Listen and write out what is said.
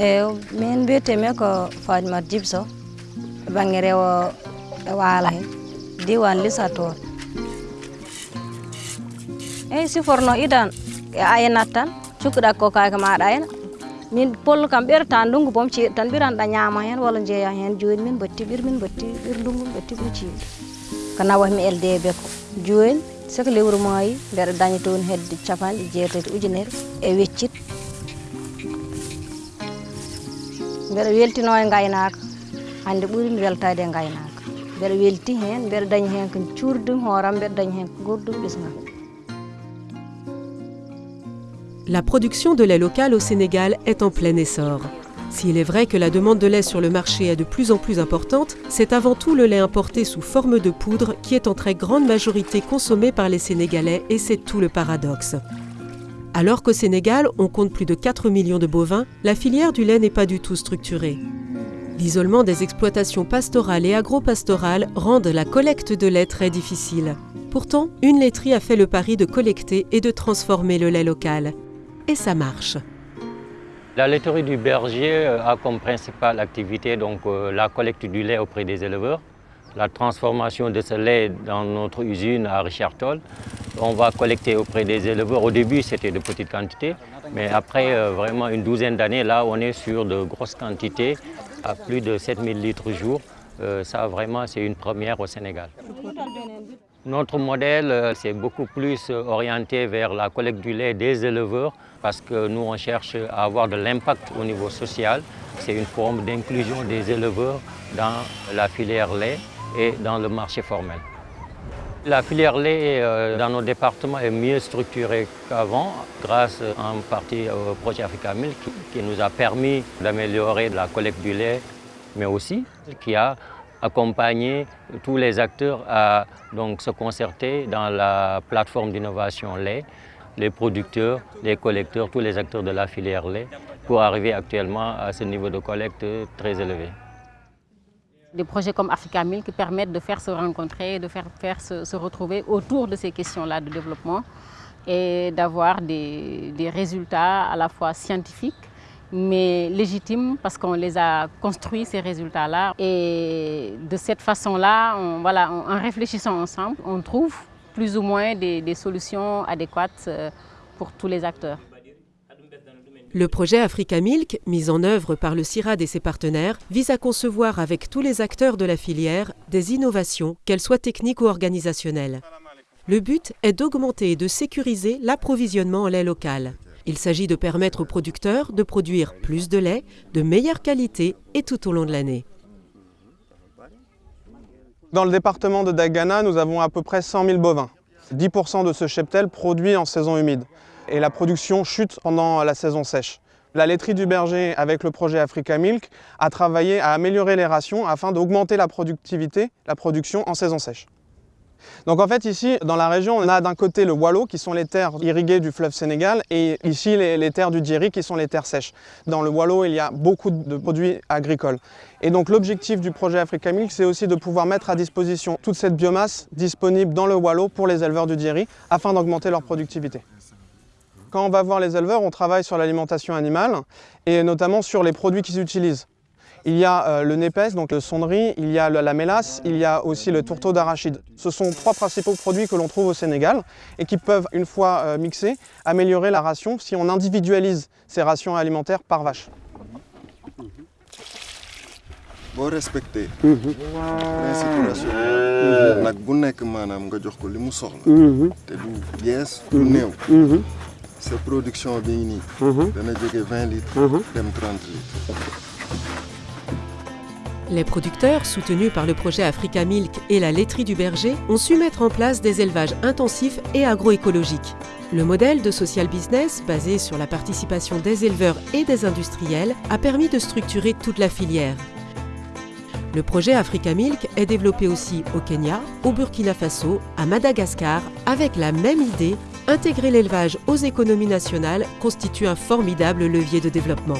eyi min mbiyetemi ko fadimat djibso e banggue rewo e he. Diwan lisator eyyi siforno idan e aynat tan cukkuɗa ko kake maɗa ayna min pollo kam ɓerta ndungu boom ceeɗu tan ɓiranɗa ñaama hen walla jeeya hen joni min batti ɓir min batti ɓir ndungu min batti ɗum ceeɗu ko nawatmi LDB ko joni soko lewru maayi mbeɗa daña toon hedde capanɗe jeetati ujunere e weccit La production de lait local au Sénégal est en plein essor. S'il est vrai que la demande de lait sur le marché est de plus en plus importante, c'est avant tout le lait importé sous forme de poudre qui est en très grande majorité consommé par les Sénégalais et c'est tout le paradoxe. Alors qu'au Sénégal, on compte plus de 4 millions de bovins, la filière du lait n'est pas du tout structurée. L'isolement des exploitations pastorales et agro-pastorales rendent la collecte de lait très difficile. Pourtant, une laiterie a fait le pari de collecter et de transformer le lait local. Et ça marche. La laiterie du berger a comme principale activité euh, la collecte du lait auprès des éleveurs, la transformation de ce lait dans notre usine à Richard Toll. On va collecter auprès des éleveurs. Au début, c'était de petites quantités, mais après euh, vraiment une douzaine d'années, là, on est sur de grosses quantités, à plus de 7000 litres jour. Euh, ça, vraiment, c'est une première au Sénégal. Notre modèle, euh, c'est beaucoup plus orienté vers la collecte du lait des éleveurs parce que nous, on cherche à avoir de l'impact au niveau social. C'est une forme d'inclusion des éleveurs dans la filière lait et dans le marché formel. La filière lait euh, dans nos départements est mieux structurée qu'avant grâce en partie au projet Africa Milk qui nous a permis d'améliorer la collecte du lait mais aussi qui a accompagné tous les acteurs à donc, se concerter dans la plateforme d'innovation lait, les producteurs, les collecteurs, tous les acteurs de la filière lait, pour arriver actuellement à ce niveau de collecte très élevé. Des projets comme Africa Milk permettent de faire se rencontrer, de faire, se, retrouver autour de ces questions-là de développement et d'avoir des, résultats à la fois scientifiques mais légitimes parce qu'on les a construits, ces résultats-là. Et de cette façon-là, on, voilà, en réfléchissant ensemble, on trouve plus ou moins des, des solutions adéquates pour tous les acteurs. Le projet Africa Milk, mis en œuvre par le CIRAD et ses partenaires, vise à concevoir avec tous les acteurs de la filière des innovations, qu'elles soient techniques ou organisationnelles. Le but est d'augmenter et de sécuriser l'approvisionnement en lait local. Il s'agit de permettre aux producteurs de produire plus de lait, de meilleure qualité et tout au long de l'année. Dans le département de Dagana, nous avons à peu près 100 000 bovins. 10% de ce cheptel produit en saison humide et la production chute pendant la saison sèche. La laiterie du berger, avec le projet Africa Milk, a travaillé à améliorer les rations afin d'augmenter la productivité, la production en saison sèche. Donc en fait ici, dans la région, on a d'un côté le Wallo, qui sont les terres irriguées du fleuve Sénégal, et ici les, terres du Djeri, qui sont les terres sèches. Dans le Wallo, il y a beaucoup de produits agricoles. Et donc l'objectif du projet Africa Milk, c'est aussi de pouvoir mettre à disposition toute cette biomasse disponible dans le Wallo pour les éleveurs du Djeri, afin d'augmenter leur productivité. Quand on va voir les éleveurs, on travaille sur l'alimentation animale, et notamment sur les produits qu'ils utilisent. Il y a euh, le népès, donc le sonderie, il y a la mélasse, il y a aussi le tourteau d'arachide. Ce sont trois principaux produits que l'on trouve au Sénégal et qui peuvent, une fois euh, mixés, améliorer la ration si on individualise ces rations alimentaires par vache. boo respecté. Principe ration nag bu nekk maanaam nga jox ko li mu soxla. Te du yees du néew sa production bi nii dana jóge 20 litres dem 30 litres Les producteurs, soutenus par le projet Africa Milk et la laiterie du berger, ont su mettre en place des élevages intensifs et agroécologiques. Le modèle de social business, basé sur la participation des éleveurs et des industriels, a permis de structurer toute la filière. Le projet Africa Milk est développé aussi au Kenya, au Burkina Faso, à Madagascar, avec la même idée, intégrer l'élevage aux économies nationales constitue un formidable levier de développement.